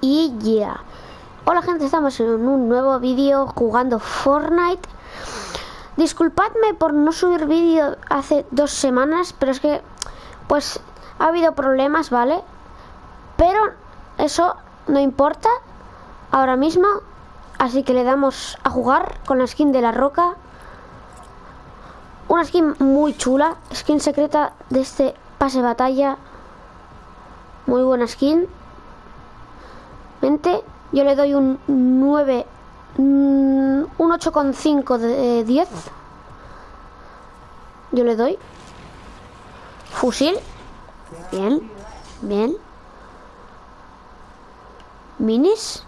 Y ya. Hola gente, estamos en un nuevo vídeo jugando Fortnite. Disculpadme por no subir vídeo hace dos semanas, pero es que pues ha habido problemas, ¿vale? Pero eso no importa ahora mismo. Así que le damos a jugar con la skin de la roca. Una skin muy chula, skin secreta de este pase batalla. Muy buena skin. Yo le doy un 9, mm, un 8,5 de 10. Yo le doy. Fusil. Bien, bien. Minis.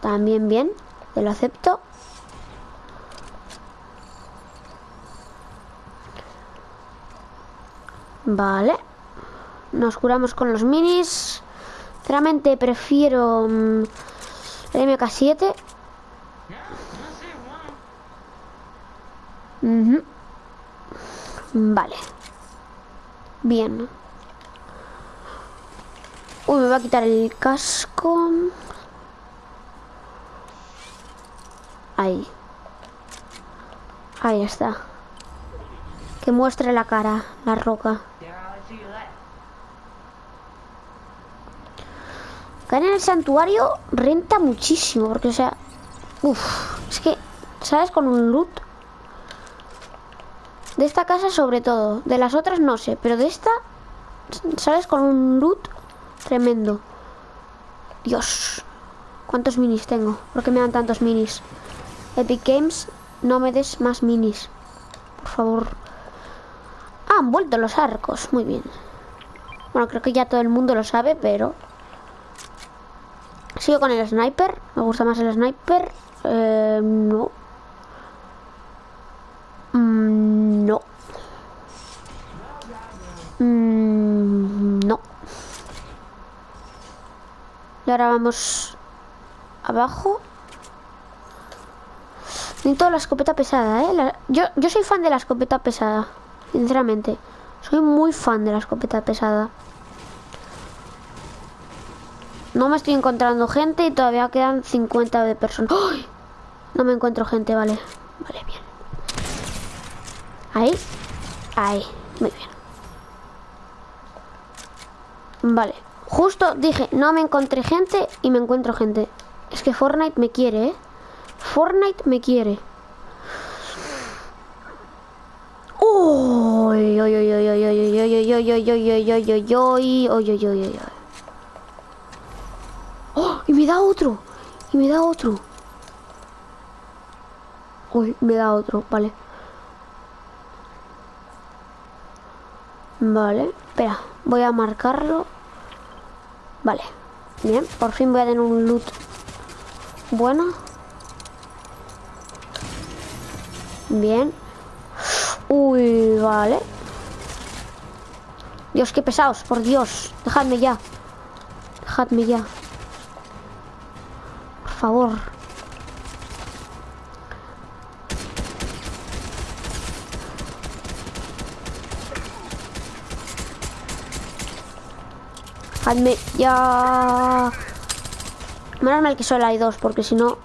También bien. Te lo acepto. Vale. Nos curamos con los minis. Sinceramente prefiero mm, el MK7. Ujú. Vale. Bien. Uy, me va a quitar el casco. Ahí. Ahí está. Que muestre la cara, la roca. En el santuario renta muchísimo, porque o sea... Es que, ¿sabes? Con un loot... De esta casa sobre todo. De las otras no sé, pero de esta... ¿Sabes? Con un loot tremendo. Dios. ¿Cuántos minis tengo? ¿Por qué me dan tantos minis? Epic Games, no me des más minis. Por favor. Ah, han vuelto los arcos. Muy bien. Bueno, creo que ya todo el mundo lo sabe, pero... Sigo con el sniper. Me gusta más el sniper. Eh, no. Mm, no. Mm, no. Y ahora vamos abajo. Necesito la escopeta pesada, ¿eh? Yo, yo soy fan de la escopeta pesada. Sinceramente. Soy muy fan de la escopeta pesada. No me estoy encontrando gente y todavía quedan 50 de personas. No me encuentro gente, vale. Vale, bien. Ahí. Ahí. Muy bien. Vale. Justo dije, no me encontré gente y me encuentro gente. Es que Fortnite me quiere, ¿eh? Fortnite me quiere. Uy, uy, uy, uy, uy, uy, uy, uy, uy, uy, uy, uy, uy, uy, uy, uy, uy, uy, uy. ¡Oh! Me da otro. Y me da otro. Uy, me da otro, vale. Vale, espera, voy a marcarlo. Vale, bien, por fin voy a tener un loot bueno. Bien. Uy, vale. Dios, qué pesados, por Dios. Dejadme ya. Dejadme ya. Favor. Dejadme ya. Menos mal que solo hay dos, porque si no...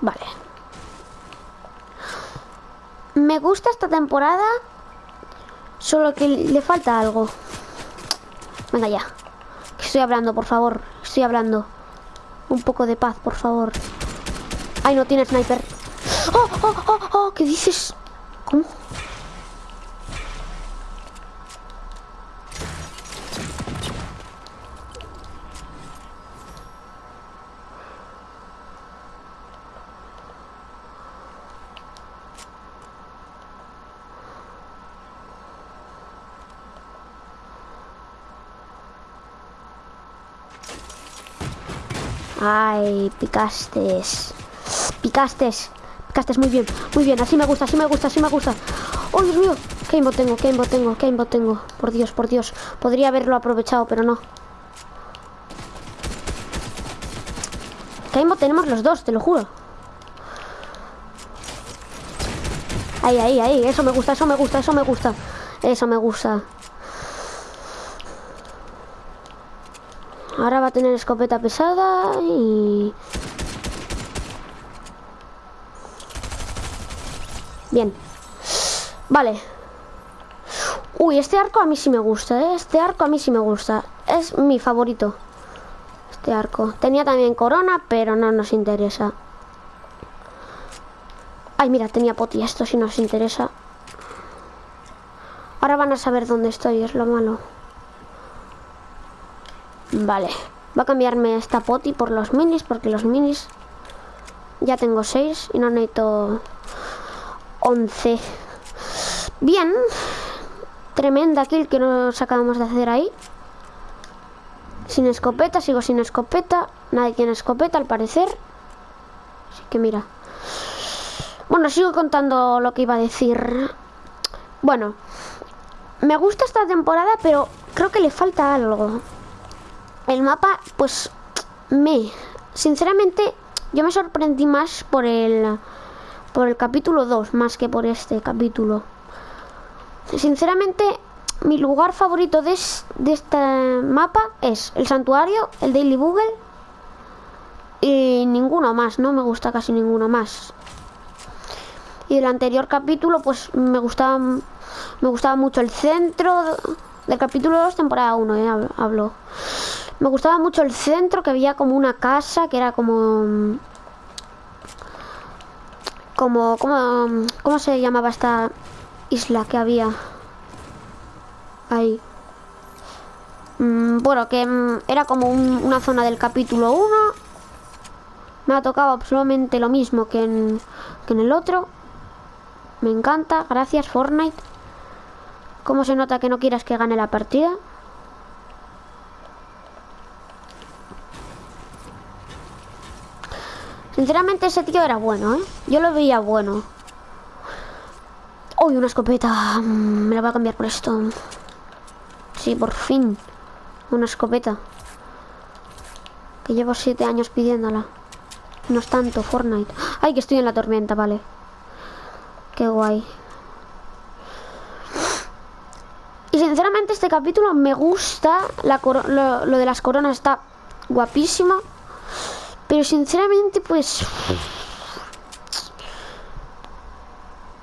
Vale. Me gusta esta temporada, solo que le falta algo. Venga ya. Estoy hablando, por favor. Estoy hablando. Un poco de paz, por favor. Ay, no tiene sniper. ¡Oh, oh, oh, oh! ¿Qué dices? ¿Cómo? Ay, picastes. Picastes. Picastes muy bien, muy bien. Así me gusta, así me gusta, así me gusta. ¡Oh, Dios mío! ¿Qué aimbot tengo? ¿Qué tengo? ¿Qué tengo? Por Dios, por Dios. Podría haberlo aprovechado, pero no. ¿Qué tenemos los dos? Te lo juro. Ahí, ahí, ahí. Eso me gusta, eso me gusta, eso me gusta. Eso me gusta. Ahora va a tener escopeta pesada y... Bien. Vale. Uy, este arco a mí sí me gusta, ¿eh? Este arco a mí sí me gusta. Es mi favorito. Este arco. Tenía también corona, pero no nos interesa. Ay, mira, tenía poti. Esto sí nos interesa. Ahora van a saber dónde estoy, es lo malo. Vale. Va a cambiarme esta poti por los minis, porque los minis... Ya tengo 6 y no necesito 11. Bien. Tremenda kill que nos acabamos de hacer ahí. Sin escopeta, sigo sin escopeta. Nadie tiene escopeta al parecer. Así que mira. Bueno, sigo contando lo que iba a decir. Bueno, me gusta esta temporada, pero creo que le falta algo. El mapa, pues, me... Sinceramente, yo me sorprendí más por el... Por el capítulo 2, más que por este capítulo. Sinceramente, mi lugar favorito de, este mapa es el santuario, el Daily Google y ninguno más, no me gusta casi ninguno más. Y el anterior capítulo, pues me gustaba, me gustaba mucho el centro del capítulo 2, temporada 1, eh, hablo. Me gustaba mucho el centro, que había como una casa, que era como... Como, como, ¿cómo se llamaba esta isla que había ahí. Mm, bueno, que mm, era como una zona del capítulo 1. Me ha tocado absolutamente lo mismo que en, que en el otro. Me encanta. Gracias, Fortnite. ¿Cómo se nota que no quieras que gane la partida? Sinceramente ese tío era bueno, ¿eh? Yo lo veía bueno. Uy, una escopeta. Mm, me la voy a cambiar por esto. Sí, por fin. Una escopeta. Que llevo siete años pidiéndola. No es tanto, Fortnite. Ay, que estoy en la tormenta, vale. Qué guay. Y sinceramente este capítulo me gusta. lo, lo de las coronas está guapísimo. Pero sinceramente, pues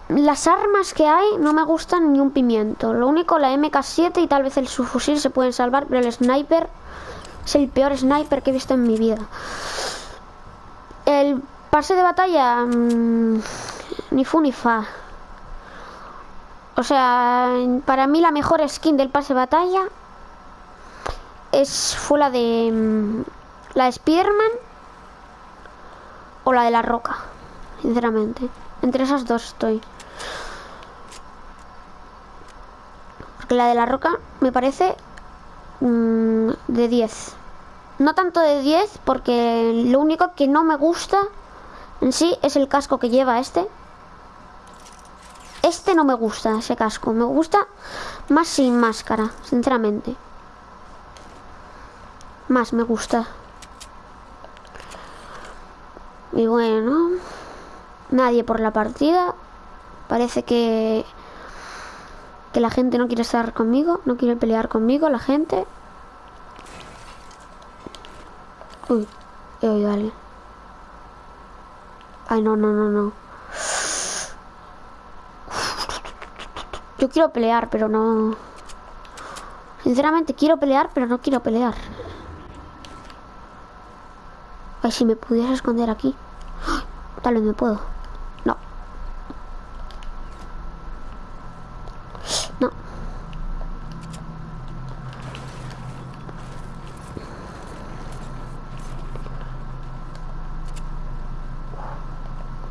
las armas que hay no me gustan ni un pimiento. Lo único, la MK7 y tal vez el subfusil se pueden salvar, pero el sniper es el peor sniper que he visto en mi vida. El pase de batalla, mm, ni fu ni fa. O sea, para mí la mejor skin del pase de batalla es fue la de mm, la de o la de la Roca, sinceramente. Entre esas dos estoy. Porque la de la roca me parece mm, de 10. No tanto de 10 porque lo único que no me gusta en sí es el casco que lleva este. Este no me gusta, ese casco. Me gusta más sin máscara, sinceramente. Más me gusta. Y bueno, nadie por la partida. Parece que que la gente no quiere estar conmigo, no quiere pelear conmigo, la gente. Uy, he oído a alguien. Ay, no, no, no, no. Yo quiero pelear, pero no... Sinceramente quiero pelear, pero no quiero pelear. Ay, si me pudiera esconder aquí. Tal vez me puedo.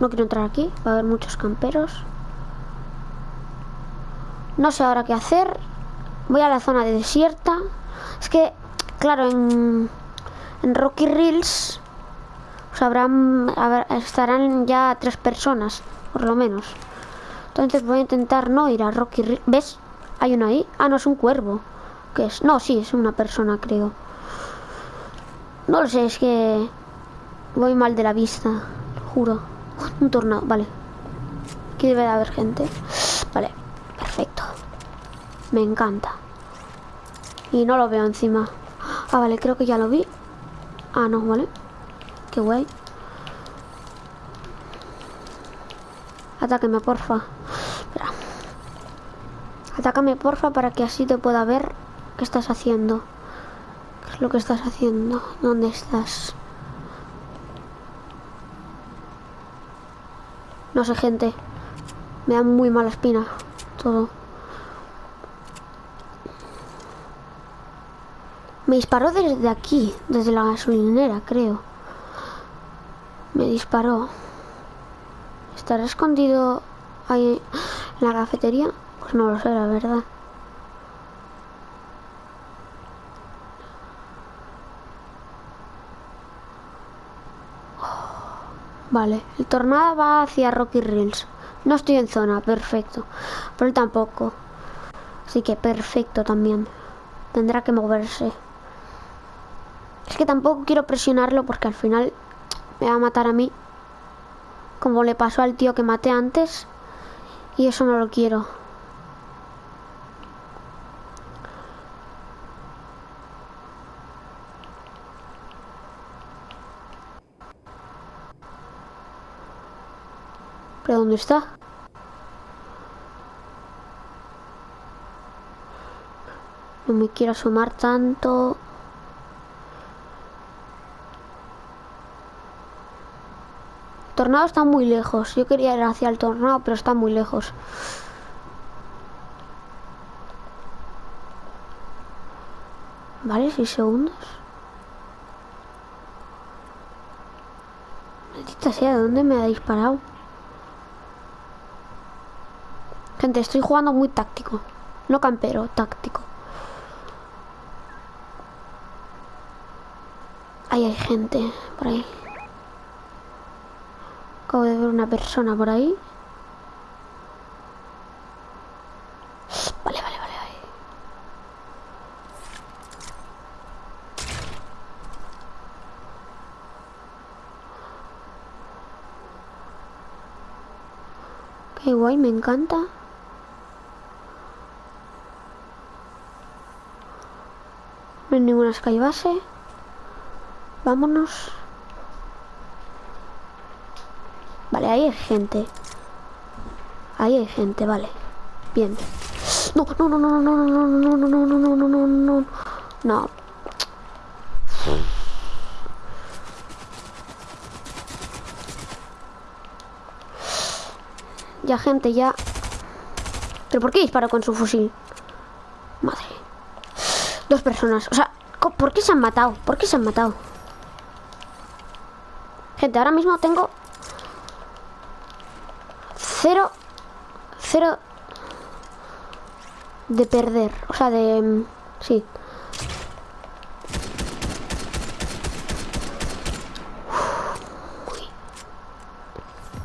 No quiero entrar aquí, va a haber muchos camperos. No sé ahora qué hacer. Voy a la zona de desierta. Es que, claro, en, en Rocky Rills sabrán estarán ya tres personas, por lo menos. Entonces voy a intentar no ir a Rocky Rills. ¿Ves? Hay uno ahí. Ah, no, es un cuervo. ¿Qué es? No, sí, es una persona, creo. No lo sé, es que voy mal de la vista, juro. Un tornado, vale. Aquí debe de haber gente. Vale, perfecto. Me encanta. Y no lo veo encima. Ah, vale, creo que ya lo vi. Ah, no, vale. Qué guay. Atáqueme, porfa. Espera. Atácame, porfa, para que así te pueda ver qué estás haciendo. ¿Qué es lo que estás haciendo? ¿Dónde estás? No sé, gente. Me da muy mala espina. Todo. Me disparó desde aquí, desde la gasolinera, creo. Disparó. ¿Estará escondido ahí en la cafetería? Pues no lo sé, la verdad. Vale, el tornado va hacia Rocky Rills. No estoy en zona, perfecto. Pero él tampoco. Así que perfecto también. Tendrá que moverse. Es que tampoco quiero presionarlo porque al final me va a matar a mí. Como le pasó al tío que maté antes. Y eso no lo quiero. ¿Pero dónde está? No me quiero asomar tanto. Tornado está muy lejos. Yo quería ir hacia el tornado, pero está muy lejos. Vale, 6 segundos. Maldita sea, ¿de dónde me ha disparado? Gente, estoy jugando muy táctico. No campero, táctico. Ahí hay gente por ahí. Acabo de ver una persona por ahí. Vale, vale, vale. Qué guay, me encanta. No hay ninguna sky base. Vámonos. Ahí hay gente. Ahí hay gente, vale. Bien. No, no, no, no, no, no, no, no, no, no, no, no, no, no, no. Ya, gente, ya. ¿Pero por qué disparo con su fusil? Madre. Dos personas. O sea, ¿por qué se han matado? ¿Por qué se han matado? Gente, ahora mismo tengo... Cero... Cero... De perder. O sea, de... Sí.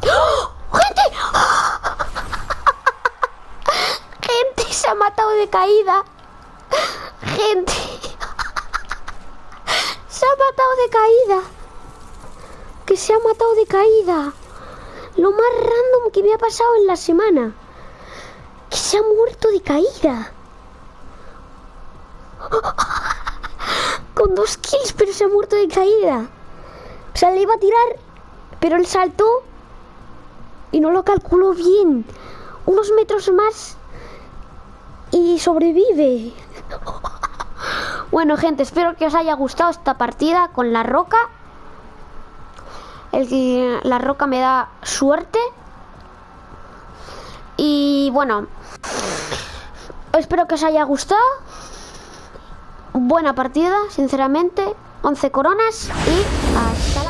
se ha matado de caída. Gente. Se ha matado de caída. Que se ha matado de caída. Lo más random que me ha pasado en la semana. Que se ha muerto de caída. Con dos kills, pero se ha muerto de caída. O sea, le iba a tirar, pero él saltó y no lo calculó bien. Unos metros más y sobrevive. Bueno, gente, espero que os haya gustado esta partida con la roca. El que la roca me da suerte. Y bueno, espero que os haya gustado. Buena partida, sinceramente. 11 coronas y hasta